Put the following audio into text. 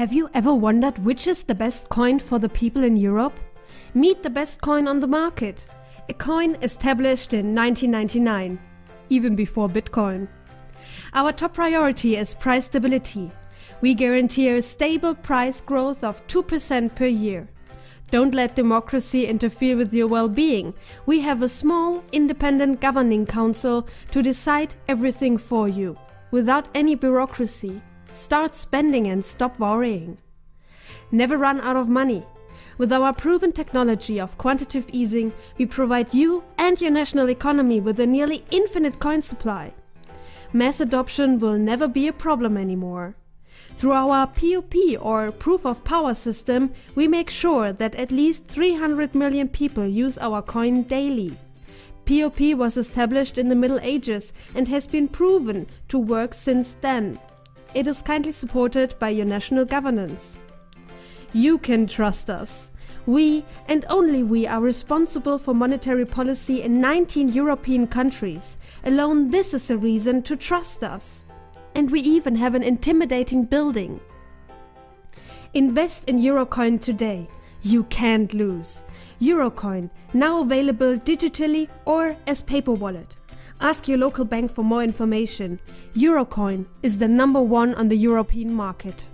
Have you ever wondered which is the best coin for the people in Europe? Meet the best coin on the market. A coin established in 1999, even before Bitcoin. Our top priority is price stability. We guarantee a stable price growth of 2% per year. Don't let democracy interfere with your well-being. We have a small, independent governing council to decide everything for you, without any bureaucracy. Start spending and stop worrying. Never run out of money. With our proven technology of quantitative easing, we provide you and your national economy with a nearly infinite coin supply. Mass adoption will never be a problem anymore. Through our POP or Proof of Power system, we make sure that at least 300 million people use our coin daily. POP was established in the Middle Ages and has been proven to work since then. It is kindly supported by your national governance. You can trust us. We, and only we, are responsible for monetary policy in 19 European countries. Alone this is a reason to trust us. And we even have an intimidating building. Invest in Eurocoin today. You can't lose. Eurocoin, now available digitally or as paper wallet. Ask your local bank for more information. Eurocoin is the number one on the European market.